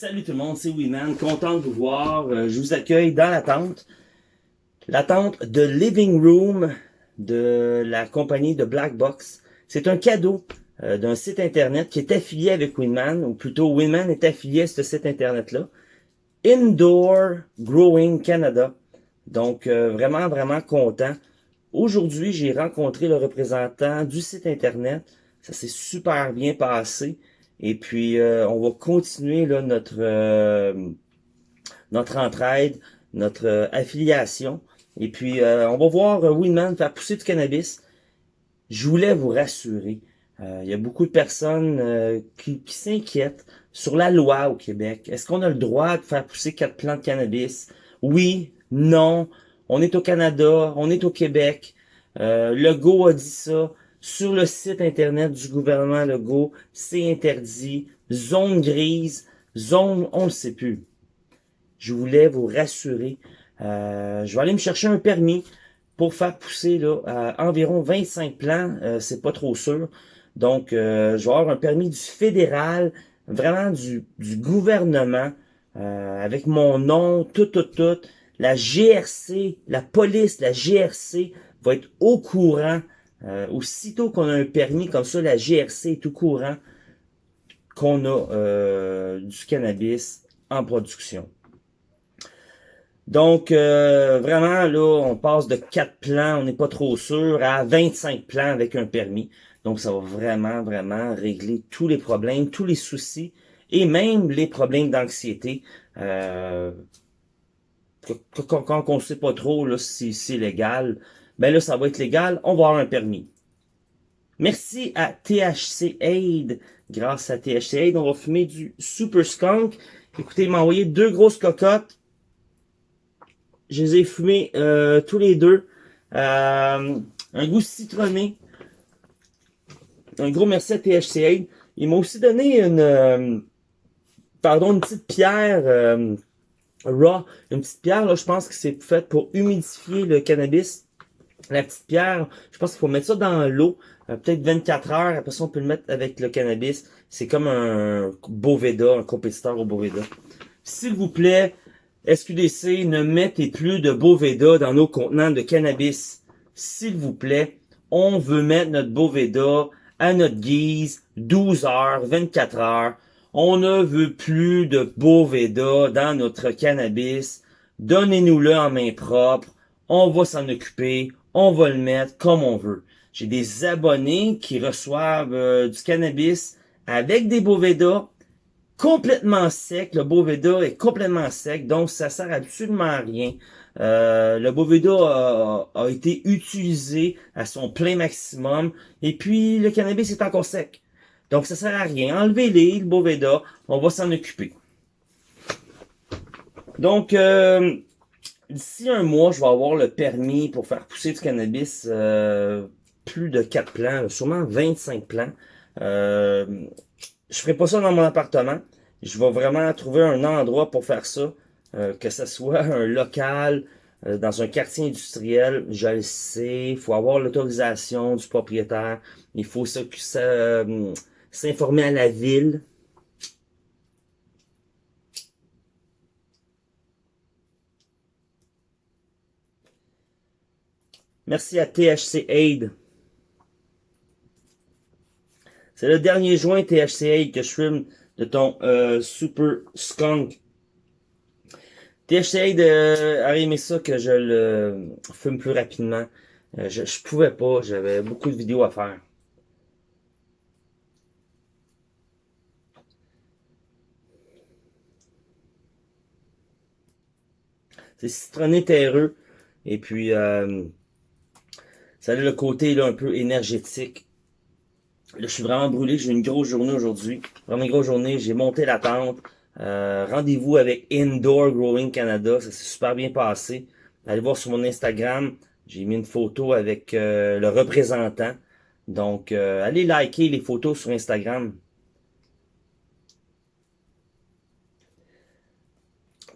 Salut tout le monde, c'est Weeman, content de vous voir. Euh, je vous accueille dans la tente. La tente de Living Room de la compagnie de Black Box. C'est un cadeau euh, d'un site internet qui est affilié avec Winman, ou plutôt Winman est affilié à ce site internet-là. Indoor Growing Canada. Donc euh, vraiment, vraiment content. Aujourd'hui, j'ai rencontré le représentant du site internet. Ça s'est super bien passé. Et puis, euh, on va continuer là, notre, euh, notre entraide, notre euh, affiliation. Et puis, on va voir Winman faire pousser du cannabis. Je voulais vous rassurer. Il y a beaucoup de personnes qui, qui s'inquiètent sur la loi au Québec. Est-ce qu'on a le droit de faire pousser quatre plants de cannabis? Oui, non. On est au Canada, on est au Québec. le GO a dit ça. Sur le site internet du gouvernement Legault, c'est interdit. Zone grise, zone, on ne sait plus. Je voulais vous rassurer. Euh, je vais aller me chercher un permis pour faire pousser là, environ 25 plants. Euh, c'est pas trop sûr. Donc, euh, je vais avoir un permis du fédéral, vraiment du, du gouvernement, avec mon nom, tout, tout, tout. La GRC, la police, la GRC va être au courant euh, aussitôt qu'on a un permis comme ça, la GRC est tout courant qu'on a euh, du cannabis en production. Donc, euh, vraiment, là, on passe de 4 plans, on n'est pas trop sûr, à 25 plans avec un permis. Donc, ça va vraiment, vraiment régler tous les problèmes, tous les soucis, et même les problèmes d'anxiété. Euh, quand, on ne sait pas trop là, si c'est légal, ben là, ça va être légal, on va avoir un permis. Merci à THC Aid. Grâce à THC Aid, on va fumer du Super Skunk. Écoutez, il m'a envoyé deux grosses cocottes. Je les ai fumées euh, tous les deux. Euh, un goût citronné. Un gros merci à THC Aid. Il m'a aussi donné une... Euh, pardon, une petite pierre raw. Une petite pierre, là, je pense que c'est fait pour humidifier le cannabis la petite pierre, je pense qu'il faut mettre ça dans l'eau, euh, peut-être 24 heures, après ça on peut le mettre avec le cannabis. C'est comme un Boveda, un compétiteur au Boveda. S'il vous plaît, SQDC, ne mettez plus de Boveda dans nos contenants de cannabis. S'il vous plaît, on veut mettre notre Boveda à notre guise, 12 heures, 24 heures. On ne veut plus de Boveda dans notre cannabis. Donnez-nous-le en main propre. On va s'en occuper on va le mettre comme on veut. J'ai des abonnés qui reçoivent euh, du cannabis avec des Boveda complètement sec. Le Boveda est complètement sec, donc ça sert absolument à rien. Euh, le Boveda a, a, été utilisé à son plein maximum et puis le cannabis est encore sec. Donc ça sert à rien. Enlevez-les, le Boveda, on va s'en occuper. Donc, euh, d'ici un mois, je vais avoir le permis pour faire pousser du cannabis euh, plus de 4 plants, sûrement 25 plants. Euh, je ferai pas ça dans mon appartement. Je vais vraiment trouver un endroit pour faire ça, euh, que ce soit un local, euh, dans un quartier industriel, je le sais, il faut avoir l'autorisation du propriétaire, il faut s'informer à la ville, Merci à THC Aid. C'est le dernier joint THC Aid que je fume de ton euh, Super Skunk. THC Aid euh, a aimé ça que je le fume plus rapidement. Euh, je, je pouvais pas, j'avais beaucoup de vidéos à faire. C'est citronné terreux. Et puis, euh, ça a le côté là, un peu énergétique. Là, je suis vraiment brûlé. J'ai une grosse journée aujourd'hui. Vraiment une grosse journée. J'ai monté la tente. Euh, Rendez-vous avec Indoor Growing Canada. Ça s'est super bien passé. Allez voir sur mon Instagram. J'ai mis une photo avec euh, le représentant. Donc, euh, allez liker les photos sur Instagram.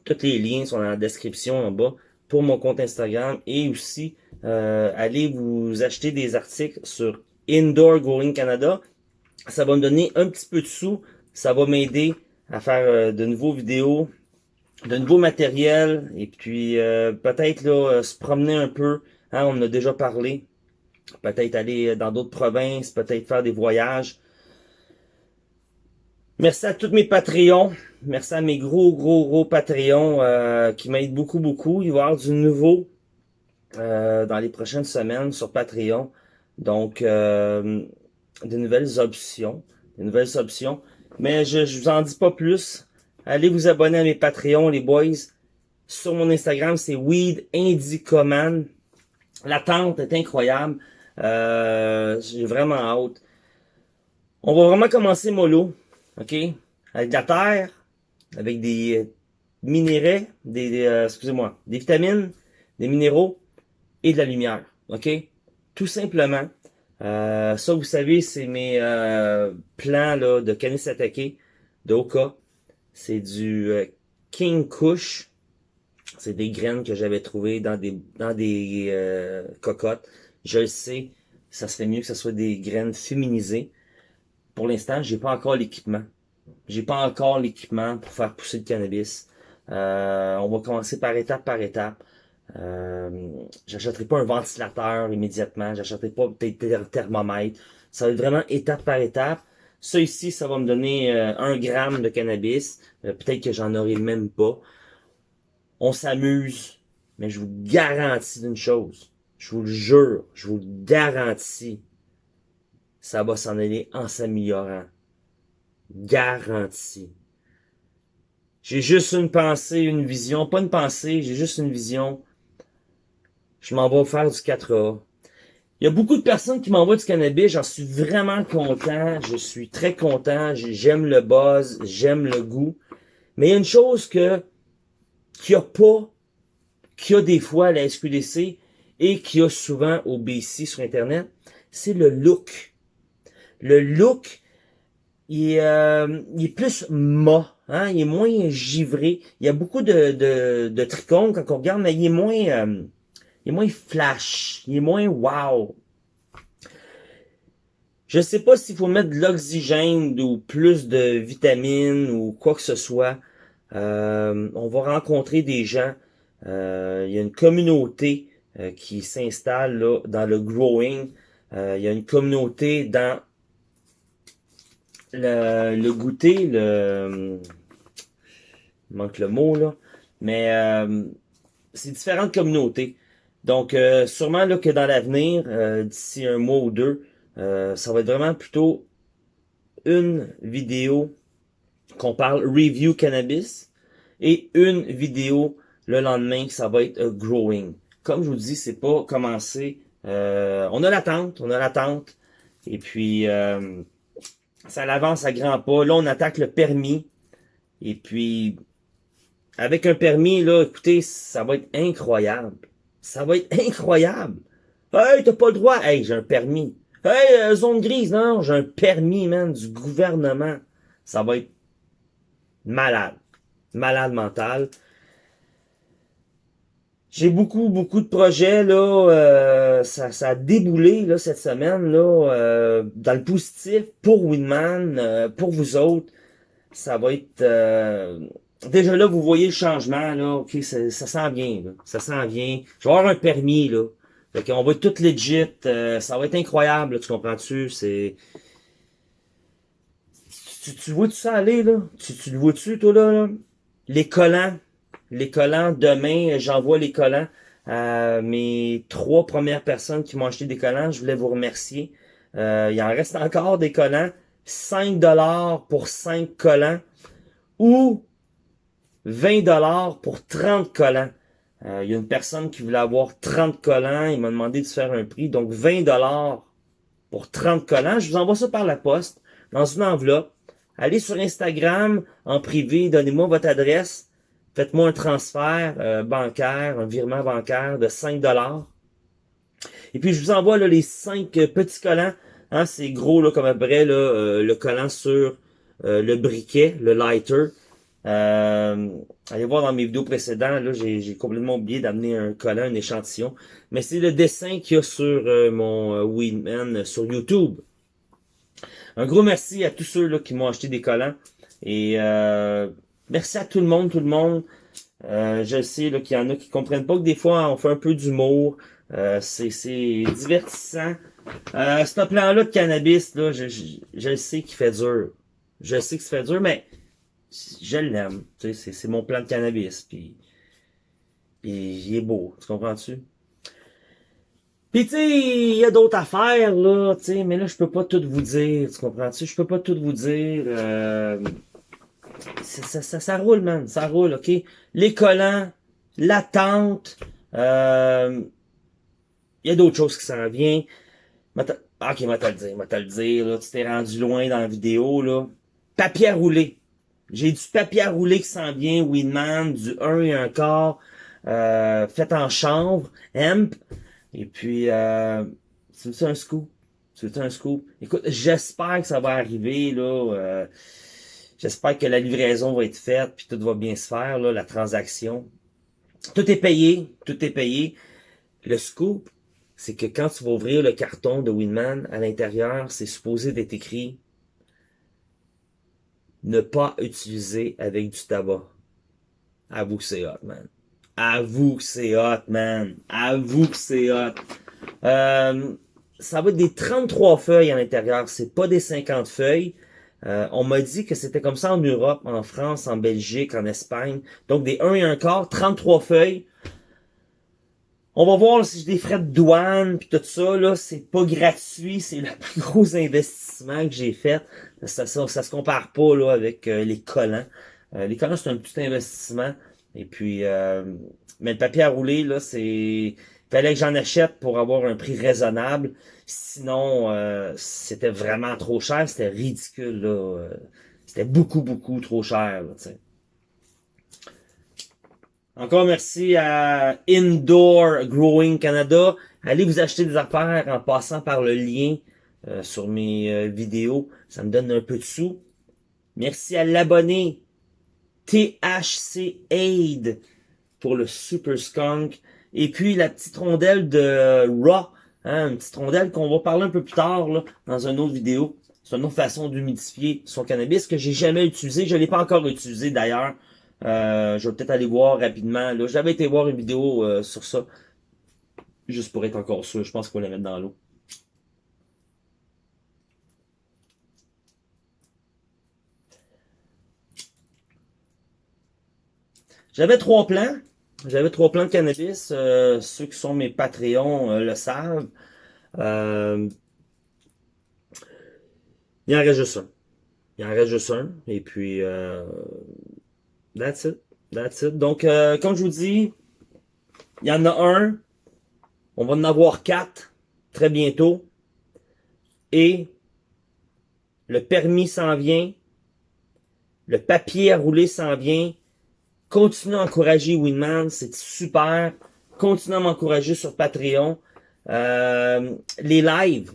Tous les liens sont dans la description en bas pour mon compte Instagram et aussi euh, vous acheter des articles sur Indoor Growing Canada. Ça va me donner un petit peu de sous. Ça va m'aider à faire de nouveaux vidéos, de nouveaux matériels, et puis peut-être là se promener un peu. Hein, on en a déjà parlé. Peut-être aller dans d'autres provinces, peut-être faire des voyages. Merci à tous mes Patreons. Merci à mes gros, gros, gros Patreons euh, qui m'aident beaucoup, beaucoup. Il va y avoir du nouveau euh, dans les prochaines semaines sur Patreon. Donc, euh, de nouvelles options. De nouvelles options. Mais je, je vous en dis pas plus. Allez vous abonner à mes Patreons, les boys. Sur mon Instagram, c'est Weed Indicoman. L'attente est incroyable. J'ai vraiment hâte. On va vraiment commencer mollo. OK? Avec de la terre, avec des euh, minéraux, des, euh, excusez-moi, des vitamines, des minéraux et de la lumière. OK? Tout simplement. Euh, ça, vous savez, c'est mes plans là, de canis attaqué de Oka. C'est du King Kush. C'est des graines que j'avais trouvées dans des dans des cocottes. Je le sais, ça serait mieux que ce soit des graines féminisées. Pour l'instant, j'ai pas encore l'équipement. J'ai pas encore l'équipement pour faire pousser le cannabis. Euh, on va commencer par étape par étape. Euh, j'achèterai pas un ventilateur immédiatement. J'achèterai pas peut-être un thermomètre. Ça va être vraiment étape par étape. Ça ici, ça va me donner euh, un gramme de cannabis. Euh, peut-être que j'en aurai même pas. On s'amuse, mais je vous garantis d'une chose. Je vous le jure, je vous le garantis ça va s'en aller en s'améliorant. Garanti. J'ai juste une pensée, une vision. Pas une pensée, j'ai juste une vision. Je m'en vais faire du 4A. Il y a beaucoup de personnes qui m'envoient du cannabis. J'en suis vraiment content. Je suis très content. J'aime le buzz. J'aime le goût. Mais il y a une chose que qu'il n'y a pas, qu'il y a des fois à la SQDC et qu'il y a souvent au BC sur Internet, c'est le look le look, il est, euh, plus mat, hein? il est moins givré. Il y a beaucoup de, de, de tricônes quand on regarde, mais il est moins, euh, il est moins flash, il est moins wow. Je sais pas s'il faut mettre de l'oxygène ou plus de vitamines ou quoi que ce soit. Euh, on va rencontrer des gens. il y a une communauté qui s'installe dans le growing. il y a une communauté dans le, goûter, le... Il manque le mot, là. Mais euh, c'est différentes communautés. Donc, euh, sûrement là, que dans l'avenir, euh, d'ici un mois ou deux, ça va être vraiment plutôt une vidéo qu'on parle review cannabis et une vidéo le lendemain ça va être growing. Comme je vous dis, c'est pas commencer. on a l'attente, on a l'attente. Et puis, ça l'avance à grands pas. Là, on attaque le permis. Et puis, avec un permis, là, écoutez, ça va être incroyable. Ça va être incroyable. Hey, t'as pas le droit. Hey, j'ai un permis. Hey, euh, zone grise, non, j'ai un permis, man, du gouvernement. Ça va être malade. Malade mental. J'ai beaucoup, beaucoup de projets, là, euh, ça, ça a déboulé, là, cette semaine, là, euh, dans le positif, pour Winman, euh, pour vous autres. Ça va être... déjà là, vous voyez le changement, là, ok, ça, ça s'en vient, là, ça s'en vient. Je vais avoir un permis, là. Fait qu'on va être tout legit, ça va être incroyable, tu comprends-tu? C'est... Tu, tu vois tout ça aller, là? Tu, tu le vois-tu, toi, là, là? Les collants, les collants. Demain, j'envoie les collants à mes trois premières personnes qui m'ont acheté des collants. Je voulais vous remercier. Euh, il en reste encore des collants. 5 dollars pour 5 collants ou 20 dollars pour 30 collants. Euh, il y a une personne qui voulait avoir 30 collants. Il m'a demandé de faire un prix. Donc 20 dollars pour 30 collants. Je vous envoie ça par la poste dans une enveloppe. Allez sur Instagram en privé. Donnez-moi votre adresse. Faites-moi un transfert euh, bancaire, un virement bancaire de 5 dollars. Et puis, je vous envoie là, les 5 petits collants. Hein, c'est gros là, comme après là, euh, le collant sur euh, le briquet, le lighter. allez voir dans mes vidéos précédentes, là, j'ai complètement oublié d'amener un collant, un échantillon. Mais c'est le dessin qu'il y a sur mon Weedman sur YouTube. Un gros merci à tous ceux là, qui m'ont acheté des collants. Et euh, merci à tout le monde, tout le monde. Euh, je sais qu'il y en a qui comprennent pas que des fois on fait un peu d'humour. Euh, c'est divertissant. Euh, ce plan-là de cannabis, là, je, je, je sais qu'il fait dur. Je sais que ça fait dur, mais je l'aime. Tu sais, c'est mon plan de cannabis. Puis, puis il est beau. Tu comprends-tu? Puis tu sais, il y a d'autres affaires, là, tu sais, mais là, je peux pas tout vous dire. Tu comprends-tu? Je peux pas tout vous dire. Euh, ça, ça, ça, roule, man. Ça roule, OK? Les collants, l'attente, euh, il y a d'autres choses qui s'en viennent. Ok, m'a te le dire, m'a te le dire, là, tu t'es rendu loin dans la vidéo, là. Papier à rouler. J'ai du papier à rouler qui s'en vient, Winman, du 1 et 1 quart, euh, fait en chanvre, hemp. Et puis, euh, c'est un scoop? C'est un scoop? Écoute, j'espère que ça va arriver, là. Euh, j'espère que la livraison va être faite, puis tout va bien se faire, la transaction. Tout est payé, tout est payé. Le scoop, c'est que quand tu vas ouvrir le carton de Winman, à l'intérieur, c'est supposé d'être écrit ne pas utiliser avec du tabac. Avoue que c'est hot, man. Avoue que c'est hot, man. Avoue que c'est hot. Euh, ça va être des 33 feuilles à l'intérieur. C'est pas des 50 feuilles. Euh, on m'a dit que c'était comme ça en Europe, en France, en Belgique, en Espagne. Donc des 1 et 1 quart, 33 feuilles. On va voir si j'ai des frais de douane puis tout ça là, c'est pas gratuit, c'est le plus gros investissement que j'ai fait. Ça, ça, ça, se compare pas là avec euh, les collants. Euh, les collants c'est un petit investissement et puis euh, mais le papier à rouler là, c'est fallait que j'en achète pour avoir un prix raisonnable. Sinon c'était vraiment trop cher, c'était ridicule là. c'était beaucoup beaucoup trop cher là. Encore merci à Indoor Growing Canada. Allez vous acheter des affaires en passant par le lien euh, sur mes euh, vidéos. Ça me donne un peu de sous. Merci à l'abonné THC Aid pour le Super Skunk. Et puis la petite rondelle de Raw. Hein, une petite rondelle qu'on va parler un peu plus tard là, dans une autre vidéo. C'est une autre façon d'humidifier son cannabis que j'ai jamais utilisé. Je l'ai pas encore utilisé d'ailleurs. Euh, je vais peut-être aller voir rapidement. Là, j'avais été voir une vidéo euh, sur ça. Juste pour être encore sûr. Je pense qu'on va la mettre dans l'eau. J'avais trois plans. J'avais trois plans de cannabis. Euh, ceux qui sont mes Patreons le savent. il en reste juste un. Il en reste juste un. Et puis, That's it. That's it. Donc, euh, comme je vous dis, il y en a un. On va en avoir quatre très bientôt. Et le permis s'en vient. Le papier à rouler s'en vient. Continuez à encourager Winman, c'est super. Continuez à m'encourager sur Patreon. Euh, les lives,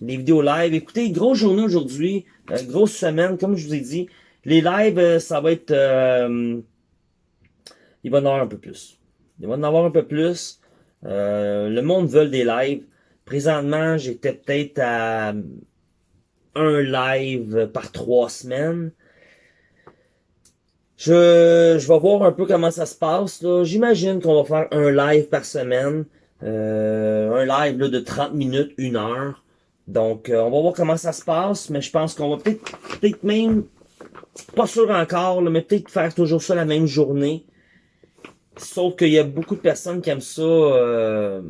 les vidéos live. Écoutez, grosse journée aujourd'hui, euh, grosse semaine, comme je vous ai dit. Les lives, euh, ça va être... Euh, il va en avoir un peu plus. Il va en avoir un peu plus. Le monde veut des lives. Présentement, j'étais peut-être à un live par trois semaines. Je, je vais voir un peu comment ça se passe. J'imagine qu'on va faire un live par semaine. un live là, de 30 minutes, une heure. Donc, on va voir comment ça se passe. Mais je pense qu'on va peut-être peut-être même pas sûr encore, mais peut-être faire toujours ça la même journée. Sauf qu'il y a beaucoup de personnes qui aiment ça, euh,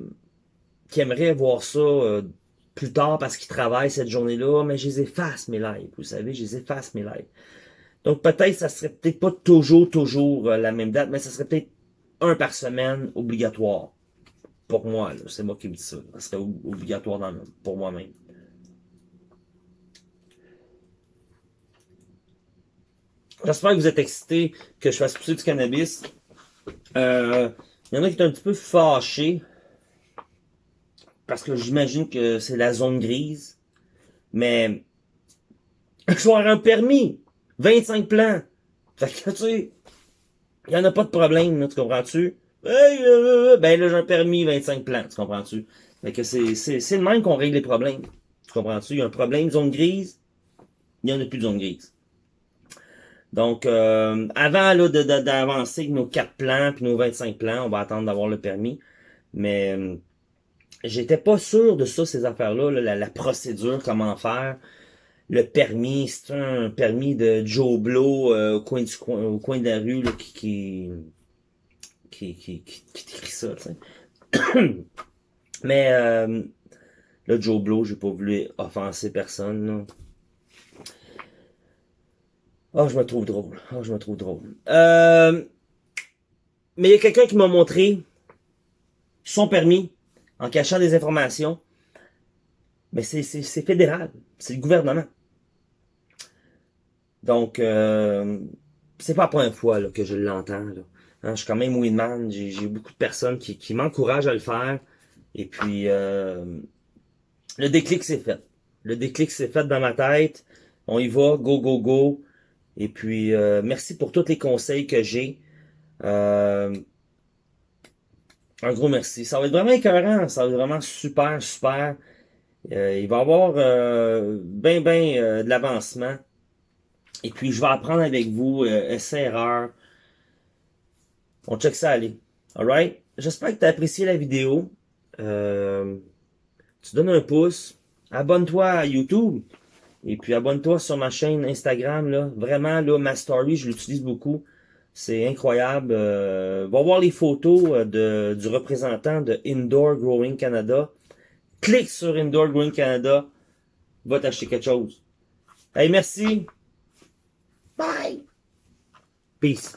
qui aimeraient voir ça euh, plus tard parce qu'ils travaillent cette journée-là, mais je les efface mes lives, vous savez, je les efface mes lives. Donc peut-être ça serait peut-être pas toujours, toujours euh, la même date, mais ça serait peut-être un par semaine obligatoire. Pour moi, c'est moi qui me dis ça. Ça serait obligatoire dans, pour moi-même. J'espère que vous êtes excités que je fasse pousser du cannabis. Euh, il y en a qui sont un petit peu fâchés. Parce que j'imagine que c'est la zone grise. Mais je vais avoir un permis. 25 plans. Fait que tu sais, il n'y en a pas de problème, tu comprends-tu? Hey, euh, euh, ben là, j'ai un permis 25 plans, tu comprends-tu? Fait que c'est, le même qu'on règle les problèmes. Tu comprends-tu? Il y a un problème, zone grise, il n'y en a plus de zone grise. Donc, euh, avant là d'avancer avec nos 4 plans puis nos 25 plans, on va attendre d'avoir le permis. Mais euh, j'étais pas sûr de ça, ces affaires-là, la, procédure, comment faire. Le permis, c'est un permis de Joe Blow euh, au, coin du, au coin de la rue qui, qui, qui, qui, qui, ça, Mais euh, le Joe Blow, j'ai pas voulu offenser personne. Oh, je me trouve drôle. Oh, je me trouve drôle. Euh, mais il y a quelqu'un qui m'a montré son permis en cachant des informations. Mais c'est fédéral. C'est le gouvernement. Donc, euh, c'est pas la première fois là, que je l'entends. Hein, je suis quand même Winman. J'ai beaucoup de personnes qui, m'encouragent à le faire. Et puis, euh, le déclic s'est fait. Le déclic s'est fait dans ma tête. On y va, go, go, go. Et puis, euh, merci pour tous les conseils que j'ai. Euh, un gros merci. Ça va être vraiment écœurant. Ça va être vraiment super, super. Euh, il va y avoir bien, bien de l'avancement. Et puis, je vais apprendre avec vous, essai-erreur. On check ça aller. Alright? J'espère que tu as apprécié la vidéo. tu donnes un pouce. Abonne-toi à YouTube. Et puis abonne-toi sur ma chaîne Instagram. Là. Vraiment, là, ma story, je l'utilise beaucoup. C'est incroyable. Euh, va voir les photos euh, de, du représentant de Indoor Growing Canada. Clique sur Indoor Growing Canada. Va t'acheter quelque chose. Hey, merci. Bye. Peace.